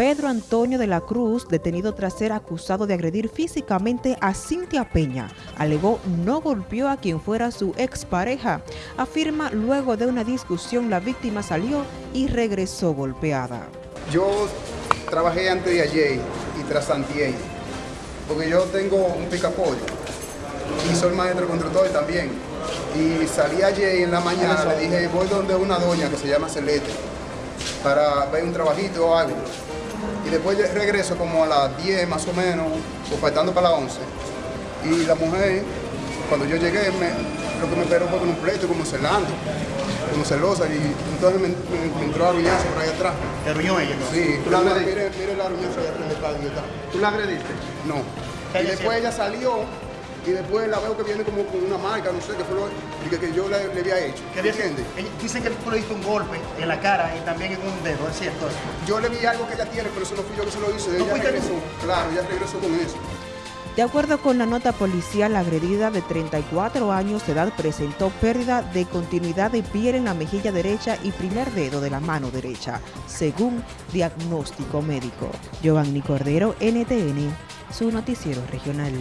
Pedro Antonio de la Cruz, detenido tras ser acusado de agredir físicamente a Cintia Peña, alegó no golpeó a quien fuera su expareja. Afirma luego de una discusión la víctima salió y regresó golpeada. Yo trabajé antes de ayer y tras antier, porque yo tengo un picapollo y soy maestro constructor también. Y salí ayer en la mañana, le dije, voy donde una doña que se llama Celeste para ver un trabajito o algo y después regreso como a las 10 más o menos, o faltando para las 11. Y la mujer, cuando yo llegué, me, lo que me esperó fue con un pleito como celando, como celosa, y entonces me, entró a ruñazo por ahí atrás. ¿Te ruñó ella? No? Sí, ¿Tú la mire, mire la ruñazo allá atrás. ¿Tú la agrediste? No. Y después ella salió y después la veo que viene como con una marca, no sé qué fue lo que, yo le, había hecho. ¿Qué entiendes? Dicen que tú le diste un golpe en la cara y también en un dedo, ¿es cierto? Yo le vi algo que ella tiene, pero eso no fui yo que se lo hice. ella regresó, claro, ella regresó con eso. De acuerdo con la nota policial, la agredida de 34 años de edad presentó pérdida de continuidad de piel en la mejilla derecha y primer dedo de la mano derecha, según diagnóstico médico. Giovanni Cordero, NTN, su noticiero regional.